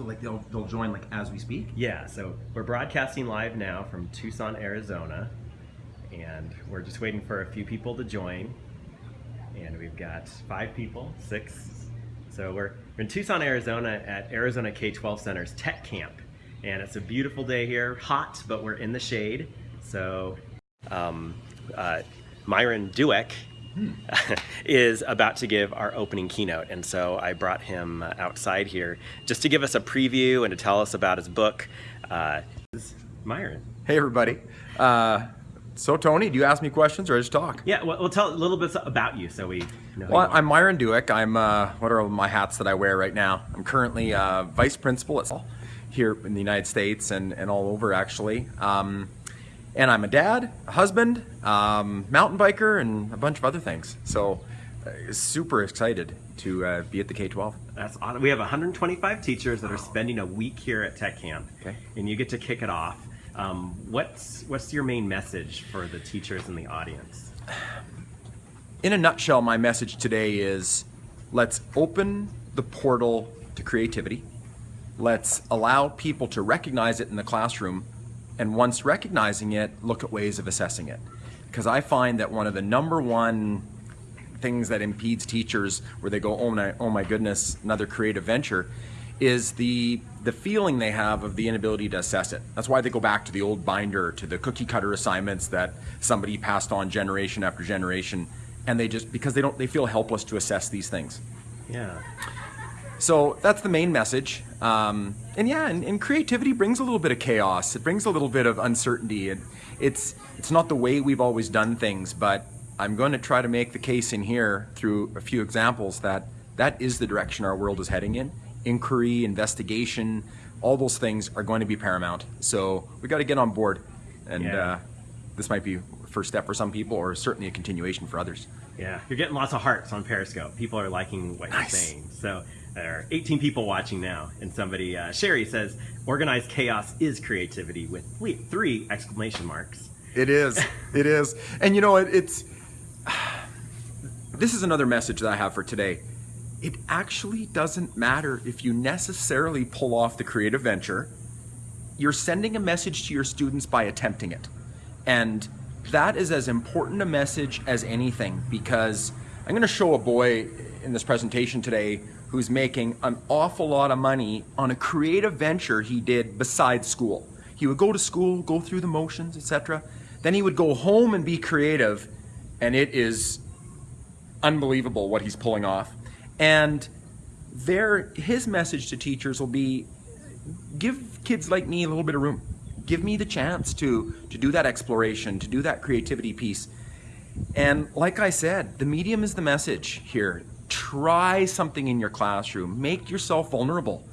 So like they'll they'll join like as we speak. Yeah, so we're broadcasting live now from Tucson, Arizona, and we're just waiting for a few people to join. And we've got five people, six. So we're, in Tucson, Arizona at Arizona K-12 Center's Tech Camp. And it's a beautiful day here, hot, but we're in the shade. So um, uh, Myron Dueck is about to give our opening keynote. And so I brought him uh, outside here just to give us a preview and to tell us about his book. Uh, Myron. Hey, everybody. Uh, so, Tony, do you ask me questions or just talk? Yeah, well, we'll tell a little bit about you so we know. Well. I'm Myron Dueck. I'm, uh, what are my hats that I wear right now? I'm currently uh, vice principal at here in the United States and, and all over, actually. Um, and I'm a dad, a husband, um, mountain biker, and a bunch of other things. So, uh, super excited to uh, be at the K-12. That's awesome. We have 125 teachers that are spending a week here at Tech Camp, Okay. and you get to kick it off. Um, what's what's your main message for the teachers in the audience? in a nutshell, my message today is let's open the portal to creativity. Let's allow people to recognize it in the classroom. And once recognizing it, look at ways of assessing it. Because I find that one of the number one things that impedes teachers where they go, oh my, oh my goodness, another creative venture, is the the feeling they have of the inability to assess it. That's why they go back to the old binder, to the cookie cutter assignments that somebody passed on generation after generation, and they just because they don't they feel helpless to assess these things. Yeah, So that's the main message. Um, and yeah, and, and creativity brings a little bit of chaos. It brings a little bit of uncertainty. And it's it's not the way we've always done things, but I'm going to try to make the case in here through a few examples that that is the direction our world is heading in. Inquiry, investigation, all those things are going to be paramount. So we got to get on board. And Yeah. uh, this might be a first step for some people, or certainly a continuation for others. yeah. You're getting lots of hearts on Periscope. People are liking what Nice. you're saying. So there are 18 people watching now, and somebody uh, Sherry says organized chaos is creativity with three exclamation marks. It is. It is. And you know, it, it's. This is another message that I have for today. It actually doesn't matter if you necessarily pull off the creative venture. You're sending a message to your students by attempting it. And that is as important a message as anything because I'm going to show a boy in this presentation today who's making an awful lot of money on a creative venture he did besides school. He would go to school, go through the motions, etc. Then he would go home and be creative, and it is unbelievable what he's pulling off. And there, his message to teachers will be give kids like me a little bit of room. Give me the chance to to do that exploration, to do that creativity piece. And like I said, the medium is the message here. Try something in your classroom. Make yourself vulnerable.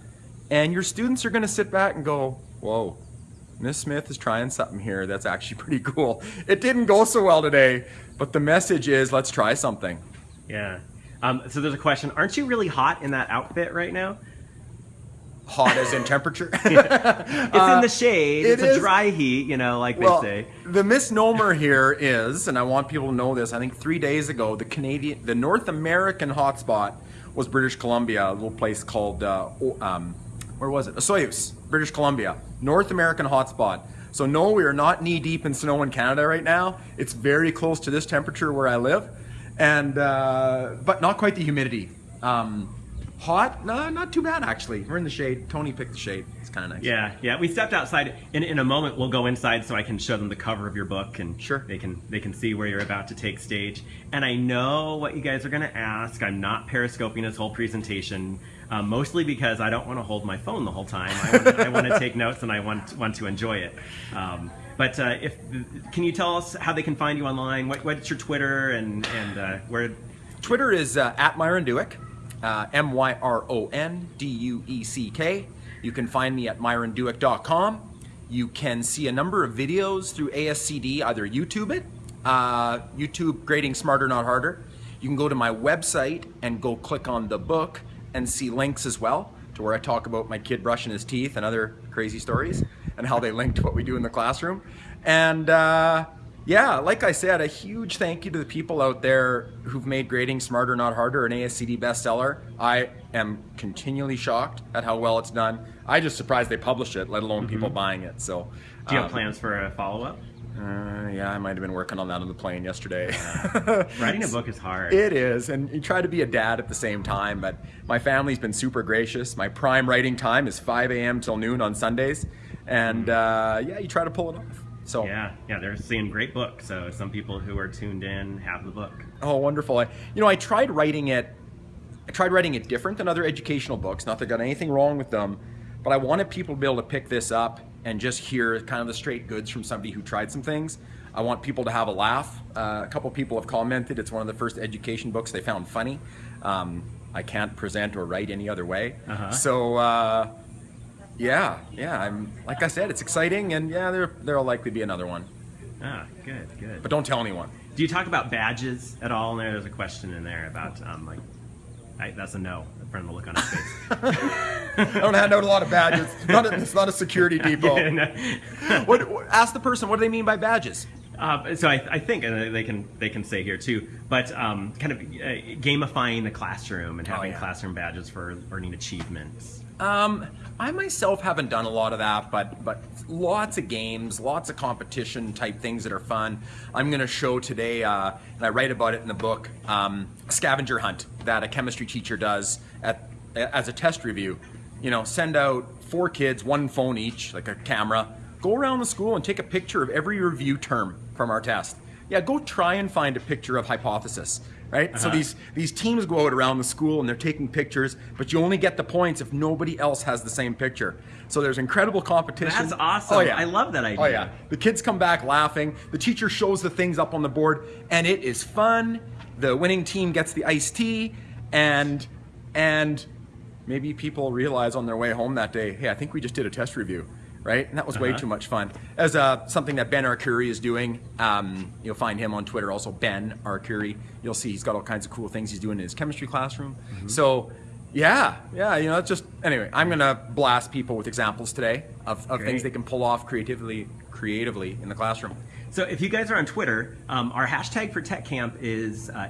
And your students are going to sit back and go, "Whoa, Miss Smith is trying something here. That's actually pretty cool. It didn't go so well today, but the message is let's try something." Yeah. Um, so there's a question. Aren't you really hot in that outfit right now? Hot as in temperature. It's in the shade. Uh, it It's a dry heat, you know, like well, they say. the misnomer here is, and I want people to know this. I think three days ago, the Canadian, the North American hotspot was British Columbia, a little place called, uh, um, where was it? Osoyoos, British Columbia, North American hotspot. So no, we are not knee deep in snow in Canada right now. It's very close to this temperature where I live, and uh, but not quite the humidity. Um, hot? No, not too bad actually. We're in the shade. Tony picked the shade. It's kind of nice. Yeah, yeah. We stepped outside. In, in a moment, we'll go inside so I can show them the cover of your book, and Sure. they can they can see where you're about to take stage. And I know what you guys are going to ask. I'm not periscoping this whole presentation, uh, mostly because I don't want to hold my phone the whole time. I want, to take notes and I want want to enjoy it. Um, but uh, if can you tell us how they can find you online? What, what's your Twitter and and uh, where? Twitter is uh, at Myron Dueck, uh, M Y R O N D U E C K. You can find me at myrondueck.com. You can see a number of videos through ASCD, either YouTube it, uh, YouTube Grading Smarter Not Harder. You can go to my website and go click on the book and see links as well to where I talk about my kid brushing his teeth and other crazy stories and how they link to what we do in the classroom. And uh, yeah, like I said, a huge thank you to the people out there who've made grading smarter, not harder, an ASCD bestseller. I am continually shocked at how well it's done. I just surprised they published it, let alone people buying it. So, Mm-hmm. Do you have um, plans for a follow up? Uh, yeah, I might have been working on that on the plane yesterday. Writing a book is hard. It is, and you try to be a dad at the same time. But my family's been super gracious. My prime writing time is 5 a.m. till noon on Sundays, and uh, yeah, you try to pull it off. So yeah, yeah, they're seeing great book. So some people who are tuned in have the book. Oh, wonderful! I, you know, I tried writing it. I tried writing it different than other educational books. Not that I got anything wrong with them, but I wanted people to be able to pick this up and just hear kind of the straight goods from somebody who tried some things. I want people to have a laugh. Uh, a couple people have commented it's one of the first education books they found funny. Um, I can't present or write any other way. Uh-huh. So. Uh, yeah, yeah. I'm like I said, it's exciting, and yeah, there there'll likely be another one, Ah, good, good. but don't tell anyone. Do you talk about badges at all? And there's a question in there about um, like, I, that's a no from the look on his face. I don't hand out a lot of badges. Not a, it's not a security depot. Yeah, no. what, what- ask the person what do they mean by badges? Uh, so I, I think and they can they can say here too, but um, kind of uh, gamifying the classroom and having Oh, yeah. classroom badges for learning achievements. Um, I myself haven't done a lot of that, but but lots of games, lots of competition type things that are fun. I'm going to show today, uh, and I write about it in the book, um, scavenger hunt that a chemistry teacher does at as a test review. You know, send out four kids, one phone each, like a camera. Go around the school and take a picture of every review term from our test. Yeah, go try and find a picture of hypothesis. Right. So Uh-huh. these these teams go out around the school and they're taking pictures, but you only get the points if nobody else has the same picture. So there's incredible competition. That's awesome. Oh yeah, I love that idea. Oh yeah, the kids come back laughing. The teacher shows the things up on the board, and it is fun. The winning team gets the iced tea, and and maybe people realize on their way home that day, hey, I think we just did a test review. Right, and that was way Uh-huh. too much fun. As uh, something that Ben Arcuri is doing, um, you'll find him on Twitter. Also, Ben Arcuri. You'll see he's got all kinds of cool things he's doing in his chemistry classroom. Mm-hmm. So, yeah, yeah, you know, it's just anyway. I'm gonna blast people with examples today of, of things they can pull off creatively, creatively in the classroom. So if you guys are on Twitter, um, our hashtag for Tech Camp is uh,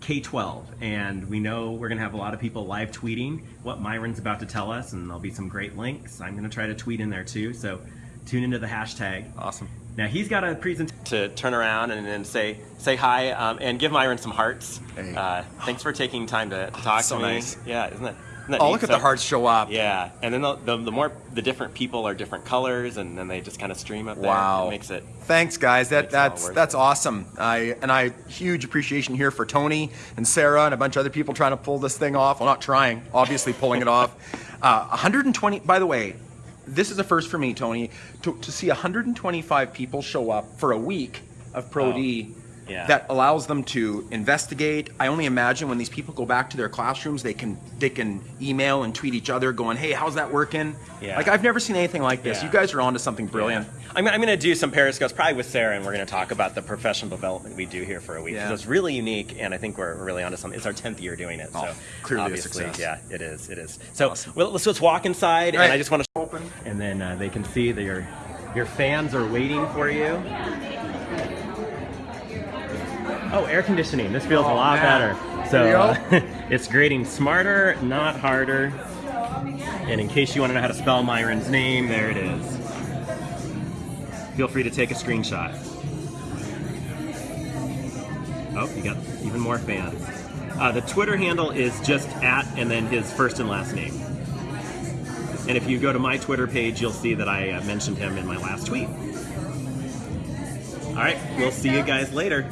AZK12, and we know we're going to have a lot of people live tweeting what Myron's about to tell us, and there'll be some great links. I'm going to try to tweet in there too, so tune into the hashtag. Awesome. Now he's got a presentation to turn around and then say say hi um, and give Myron some hearts. Hey. Uh, thanks for taking time to, to talk So to me. nice. Yeah, isn't that? Oh, look at the hearts show up. Yeah, and then the, the, the more the different people are different colors, and then they just kind of stream up there. Wow. it makes it Thanks, guys. That Makes it all that's that's it. awesome. I and I huge appreciation here for Tony and Sarah and a bunch of other people trying to pull this thing off. Well, not trying, obviously pulling it off. Uh, 120. By the way, this is a first for me, Tony, to, to see 125 people show up for a week of Pro D. Yeah. That allows them to investigate. I only imagine when these people go back to their classrooms, they can they can email and tweet each other, going, "Hey, how's that working?" Yeah. Like I've never seen anything like this. Yeah. You guys are onto something brilliant. I'm, I'm going to do some periscopes, probably with Sarah, and we're going to talk about the professional development we do here for a week. Yeah. It's really unique, and I think we're, really onto something. It's our 10th year doing it, Oh, so clearly a obviously, success. yeah, it is. It is. So Awesome. well, let's let's walk inside, Right. and I just want to Open. and then uh, they can see that your your fans are waiting for you. Oh, air conditioning. This feels a Oh, lot man. better. So uh, it's grading smarter, not harder. And in case you want to know how to spell Myron's name, there it is. Feel free to take a screenshot. Oh, you got even more fans. Uh, the Twitter handle is just at and then his first and last name. And if you go to my Twitter page, you'll see that I uh, mentioned him in my last tweet. All right, we'll see you guys later.